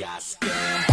got.